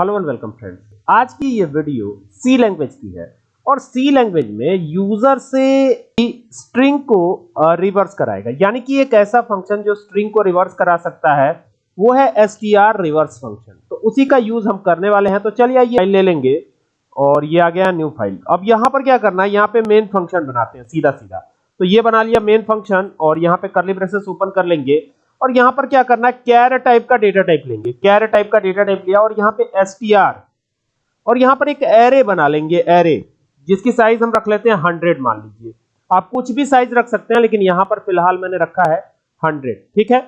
Hello and welcome friends आज की ये वीडियो सी लैंग्वेज की है और सी लैंग्वेज में यूज़र से स्ट्रिंग को रिवर्स कराएगा। यानी कि एक ऐसा फ़ंक्शन जो स्ट्रिंग को रिवर्स करा सकता है, वो है str रिवर्स फ़ंक्शन तो उसी का यूज़ हम करने वाले हैं। तो चलिए ये फ़ाइल ले लेंगे और ये आ गया न्यू फ़ाइल अब यहाँ पर क्या करना है? यहाँ पे मेन फ़ंक्शन बनाते हैं सीधा सीधा तो ये बना लिया मेन फ़ंक्शन और यहाँ पे करली ब्रेसेस ओपन कर लेंगे। और यहाँ पर क्या करना है? कैर टाइप का डेटा टाइप लेंगे। कैर टाइप का डेटा टाइप लिया और यहाँ पे str और यहाँ पर एक एरे बना लेंगे एरे जिसकी साइज़ हम रख लेते हैं 100 मान लीजिए। आप कुछ भी साइज़ रख सकते हैं, लेकिन यहाँ पर फ़िलहाल मैंने रखा है 100 ठीक है?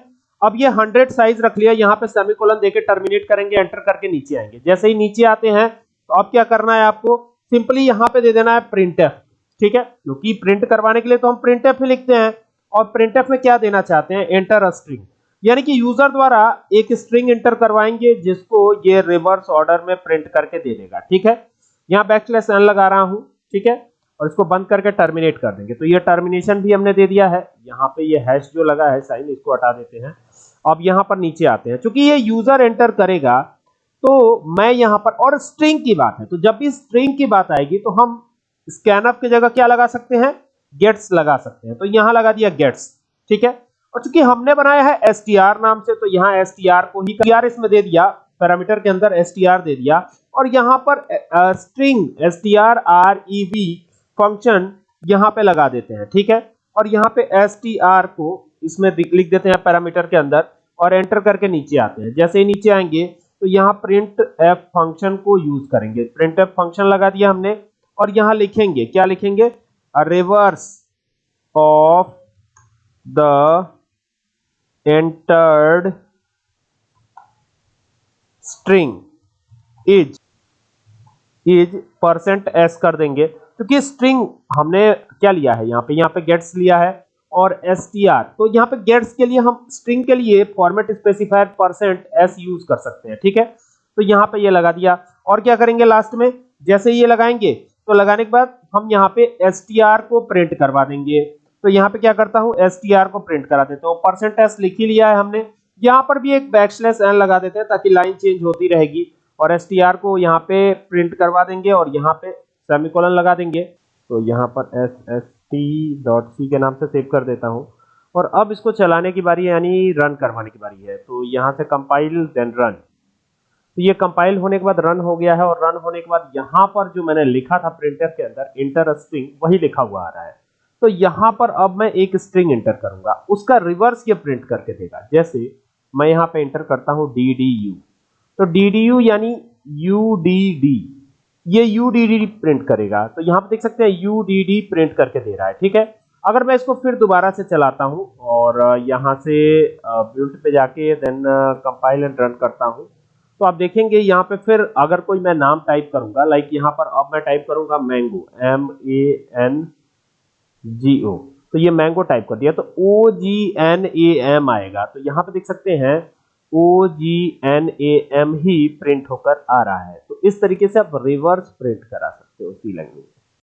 अब ये 100 साइज़ रख लिया, यहाँ पे सेमीकोलन देके टर्मिनेट करेंगे एंटर करके नीचे आएँगे। जैसे ही नीचे आते हैं तो अब क्या करना है आपको? सिंपली यहाँ पे दे देना है printf ठीक है? क्योंकि प्रिंट करवाने के लिए तो हम printf ही लिखते हैं। और printf में क्या देना चाहते हैं? एंटर स्ट्रिंग यानी कि यूज़र द्वारा एक स्ट्रिंग एंटर करवाएँगे, जिसको ये रिवर्स ऑर्डर में प्रिंट करके दे देगा। ठीक है? यहाँ बैकस्लैश एन लगा रहा हूँ। ठीक है? और इसको बंद करके टर्मिनेट कर देंगे। तो ये टर्मिनेशन भी हमने दे दिया है। यहाँ पे ये हैश जो लगा है, साइन, इसको हटा देते हैं। अब यहाँ पर नीचे आते हैं। क्योंकि ये यूज़र एंटर करेगा तो मैं यहाँ पर, और स्ट्रिंग की बात है तो जब भी स्ट्रिंग की बात आएगी तो हम स्कैनअप की जगह क्या लगा सकते हैं? गेट्स लगा सकते हैं। तो यहाँ लगा दिया गेट्स ठीक है? और चूँकि हमने बनाया है str नाम से तो यहाँ str को ही str इसमें दे दिया पैरामीटर के अंदर str दे दिया। और यहाँ पर स्ट्रिंग strrev फ़ंक्शन यहाँ पे लगा देते हैं, ठीक है? और यहाँ पे str को इसमें लिख देते हैं पैरामीटर के अंदर और एंटर करके नीचे आते हैं। जैसे ही नीचे आएँगे तो यहाँ प्रिंट एफ़ फ़ंक्शन को यूज़ करेंगे। प्रिंट एफ़ फ़ंक्शन लगा दिया हमने और यहाँ लिखेंगे, क्या लिखेंगे? Reverse of the entered string is is percent S कर देंगे। क्योंकि स्ट्रिंग हमने क्या लिया है? यहाँ पे यहाँ पे गेट्स लिया है और एस टी आर तो यहाँ पे गेट्स के लिए हम स्ट्रिंग के लिए format specifier percent S use कर सकते हैं, ठीक है? तो यहाँ पे ये लगा दिया। और क्या करेंगे लास्ट में? जैसे ये लगाएँगे तो लगाने के बाद हम यहाँ पे एस को प्रिंट करवा देंगे। तो यहाँ पे क्या करता हूँ? एस को प्रिंट करा देता हूँ। परसेंट एस लिख ही लिया है हमने। यहाँ पर भी एक बैकस्लैश एन लगा देते हैं ताकि लाइन चेंज होती रहेगी। और एस को यहाँ पे प्रिंट करवा देंगे और यहाँ पे सेमीकोलन लगा देंगे। तो यहाँ पर S S T dot C के नाम से सेव कर देता हूँ। और अब इसको चलाने की बारी यानी रन करवाने की बारी है। तो यहाँ से कंपाइल देन रन तो ये कंपाइल होने के बाद रन हो गया है और रन होने के बाद यहाँ पर जो मैंने लिखा था प्रिंटर के अंदर इंटर स्ट्रिंग वही लिखा हुआ आ रहा है। तो यहाँ पर अब मैं एक स्ट्रिंग एंटर करूँगा। उसका रिवर्स ये प्रिंट करके देगा। जैसे मैं यहाँ पे एंटर करता हूँ डी डी यू तो डी डी यू यानी यू डी डी ये यू डी डी प्रिंट करेगा। तो यहाँ पे देख सकते हैं यू डी डी प्रिंट करके दे रहा है, ठीक है? अगर मैं इसको फिर दोबारा से चलाता हूँ और यहाँ से बिल्ड पे जाके देन कंपाइल एंड रन करता हूँ तो आप देखेंगे यहाँ पे फिर अगर कोई मैं नाम टाइप करूँगा लाइक यहाँ पर अब मैं टाइप करूँगा mango M A N G O तो ये मैंगो टाइप कर दिया तो ओ जी एन ए एम आएगा। तो यहाँ पे देख सकते हैं O G N A M he print होकर आ रहा है। तो इस तरीके से आप रिवर्स प्रिंट करा सकते हो सी लैंग्वेज